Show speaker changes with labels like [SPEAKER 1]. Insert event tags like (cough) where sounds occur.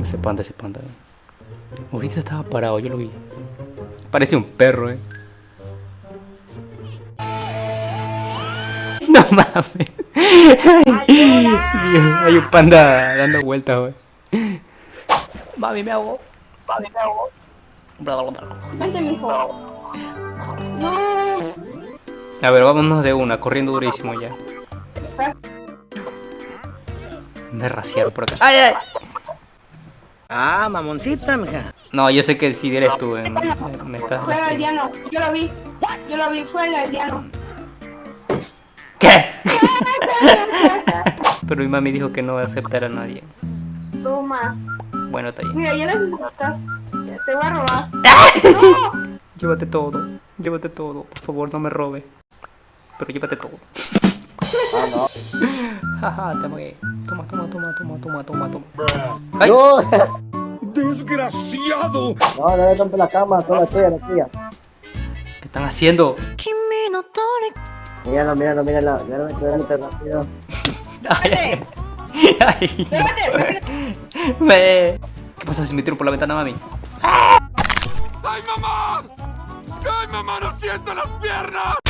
[SPEAKER 1] Ese panda, ese panda. Ahorita estaba parado, yo lo vi. Parece un perro, eh. (laughs) No mames. (laughs) Hay un panda dando vueltas, güey. Mami, me hago. Mami, me hago.
[SPEAKER 2] Vente, mijo. No.
[SPEAKER 1] A ver, vámonos de una, corriendo durísimo ya.
[SPEAKER 2] Estás
[SPEAKER 1] Me raciaron por acá. ¡Ay, ay!
[SPEAKER 3] Ah, mamoncita, mija.
[SPEAKER 1] No, yo sé que si eres tú, eh, me, me estás...
[SPEAKER 2] fuera del diano. Yo lo vi. Yo lo vi fuera del diano.
[SPEAKER 1] ¿Qué? (laughs) Pero mi mami dijo que no va a aceptar a nadie.
[SPEAKER 2] Toma.
[SPEAKER 1] Bueno, está bien.
[SPEAKER 2] Mira, ya. Ya te voy a robar. (laughs) No.
[SPEAKER 1] Llévate todo, llévate todo. Por favor, no me robe. Pero llévate todo.
[SPEAKER 3] Ah, no.
[SPEAKER 1] Jaja, te amagué. Toma, toma, toma, toma, toma, toma, toma. ¡Ay!
[SPEAKER 3] No,
[SPEAKER 4] ¡Desgraciado!
[SPEAKER 3] no, no le rompe la cama, toda la tuya, la tuya.
[SPEAKER 1] ¿Qué están haciendo?
[SPEAKER 3] Míralo, míralo, míralo. Míralo, míralo, rápido.
[SPEAKER 1] Ay, ay. Me... ¿Qué pasa si me tiro por la ventana, mami?
[SPEAKER 4] ¡Ay, mamá! ¡Ay, mamá, no siento las piernas!